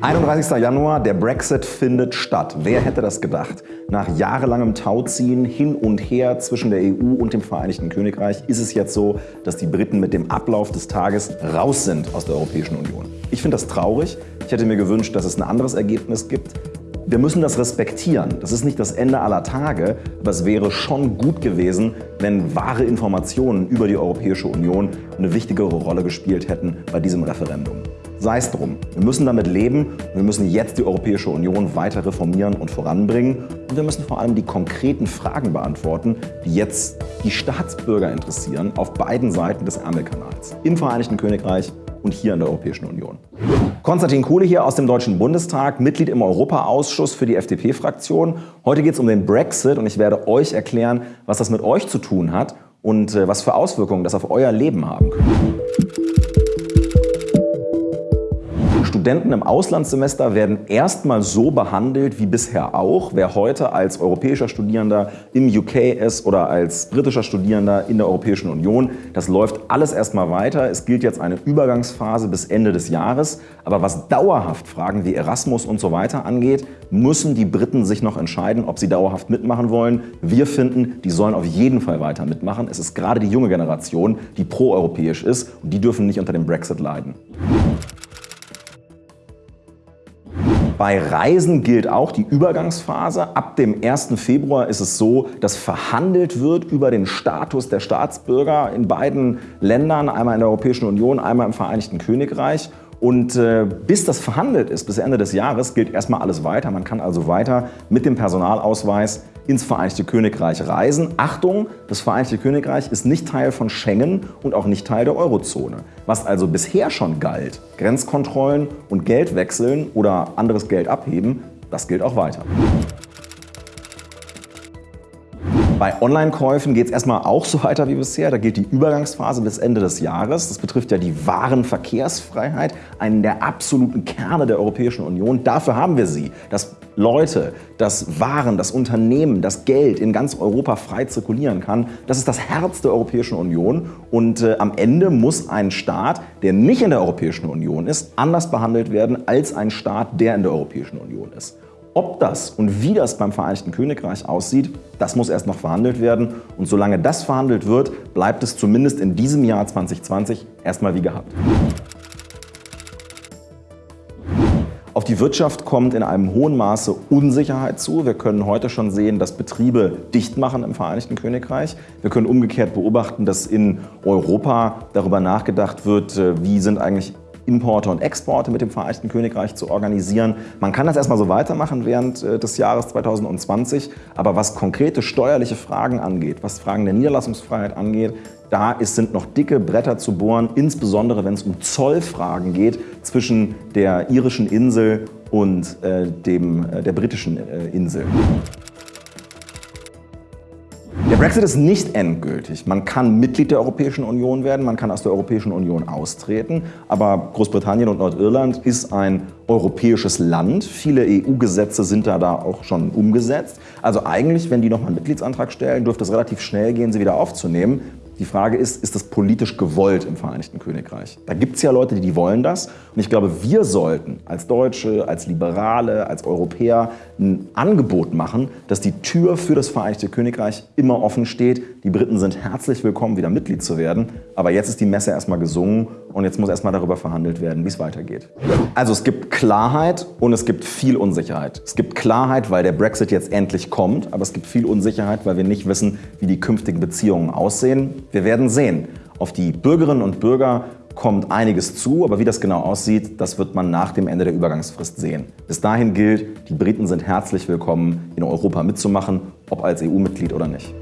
31. Januar, der Brexit findet statt. Wer hätte das gedacht? Nach jahrelangem Tauziehen hin und her zwischen der EU und dem Vereinigten Königreich ist es jetzt so, dass die Briten mit dem Ablauf des Tages raus sind aus der Europäischen Union. Ich finde das traurig. Ich hätte mir gewünscht, dass es ein anderes Ergebnis gibt. Wir müssen das respektieren. Das ist nicht das Ende aller Tage, aber es wäre schon gut gewesen, wenn wahre Informationen über die Europäische Union eine wichtigere Rolle gespielt hätten bei diesem Referendum. Sei es drum. Wir müssen damit leben und wir müssen jetzt die Europäische Union weiter reformieren und voranbringen. Und wir müssen vor allem die konkreten Fragen beantworten, die jetzt die Staatsbürger interessieren, auf beiden Seiten des Ärmelkanals. Im Vereinigten Königreich und hier in der Europäischen Union. Konstantin Kuhle hier aus dem Deutschen Bundestag, Mitglied im Europaausschuss für die FDP-Fraktion. Heute geht es um den Brexit und ich werde euch erklären, was das mit euch zu tun hat und äh, was für Auswirkungen das auf euer Leben haben könnte. Studenten im Auslandssemester werden erstmal so behandelt wie bisher auch. Wer heute als europäischer Studierender im UK ist oder als britischer Studierender in der Europäischen Union, das läuft alles erstmal weiter. Es gilt jetzt eine Übergangsphase bis Ende des Jahres. Aber was dauerhaft Fragen wie Erasmus und so weiter angeht, müssen die Briten sich noch entscheiden, ob sie dauerhaft mitmachen wollen. Wir finden, die sollen auf jeden Fall weiter mitmachen. Es ist gerade die junge Generation, die proeuropäisch ist und die dürfen nicht unter dem Brexit leiden. Bei Reisen gilt auch die Übergangsphase. Ab dem 1. Februar ist es so, dass verhandelt wird über den Status der Staatsbürger in beiden Ländern, einmal in der Europäischen Union, einmal im Vereinigten Königreich. Und äh, bis das verhandelt ist, bis Ende des Jahres, gilt erstmal alles weiter. Man kann also weiter mit dem Personalausweis ins Vereinigte Königreich reisen. Achtung, das Vereinigte Königreich ist nicht Teil von Schengen und auch nicht Teil der Eurozone. Was also bisher schon galt, Grenzkontrollen und Geld wechseln oder anderes Geld abheben, das gilt auch weiter. Bei Online-Käufen geht es erstmal auch so weiter wie bisher. Da gilt die Übergangsphase bis Ende des Jahres. Das betrifft ja die Warenverkehrsfreiheit, einen der absoluten Kerne der Europäischen Union. Dafür haben wir sie, dass Leute, dass Waren, das Unternehmen, das Geld in ganz Europa frei zirkulieren kann. Das ist das Herz der Europäischen Union. Und äh, am Ende muss ein Staat, der nicht in der Europäischen Union ist, anders behandelt werden als ein Staat, der in der Europäischen Union ist. Ob das und wie das beim Vereinigten Königreich aussieht, das muss erst noch verhandelt werden. Und solange das verhandelt wird, bleibt es zumindest in diesem Jahr 2020 erstmal wie gehabt. Auf die Wirtschaft kommt in einem hohen Maße Unsicherheit zu. Wir können heute schon sehen, dass Betriebe dicht machen im Vereinigten Königreich. Wir können umgekehrt beobachten, dass in Europa darüber nachgedacht wird, äh, wie sind eigentlich Importe und Exporte mit dem Vereinigten Königreich zu organisieren. Man kann das erstmal so weitermachen während äh, des Jahres 2020, aber was konkrete steuerliche Fragen angeht, was Fragen der Niederlassungsfreiheit angeht, da ist, sind noch dicke Bretter zu bohren, insbesondere wenn es um Zollfragen geht zwischen der irischen Insel und äh, dem, äh, der britischen äh, Insel. Brexit ist nicht endgültig. Man kann Mitglied der Europäischen Union werden, man kann aus der Europäischen Union austreten, aber Großbritannien und Nordirland ist ein europäisches Land. Viele EU-Gesetze sind da, da auch schon umgesetzt. Also eigentlich, wenn die nochmal einen Mitgliedsantrag stellen, dürfte es relativ schnell gehen, sie wieder aufzunehmen. Die Frage ist, ist das politisch gewollt im Vereinigten Königreich? Da gibt es ja Leute, die wollen das. Und ich glaube, wir sollten als Deutsche, als Liberale, als Europäer ein Angebot machen, dass die Tür für das Vereinigte Königreich immer offen steht. Die Briten sind herzlich willkommen, wieder Mitglied zu werden. Aber jetzt ist die Messe erstmal gesungen und jetzt muss erstmal darüber verhandelt werden, wie es weitergeht. Also es gibt Klarheit und es gibt viel Unsicherheit. Es gibt Klarheit, weil der Brexit jetzt endlich kommt, aber es gibt viel Unsicherheit, weil wir nicht wissen, wie die künftigen Beziehungen aussehen. Wir werden sehen. Auf die Bürgerinnen und Bürger kommt einiges zu, aber wie das genau aussieht, das wird man nach dem Ende der Übergangsfrist sehen. Bis dahin gilt, die Briten sind herzlich willkommen, in Europa mitzumachen, ob als EU-Mitglied oder nicht.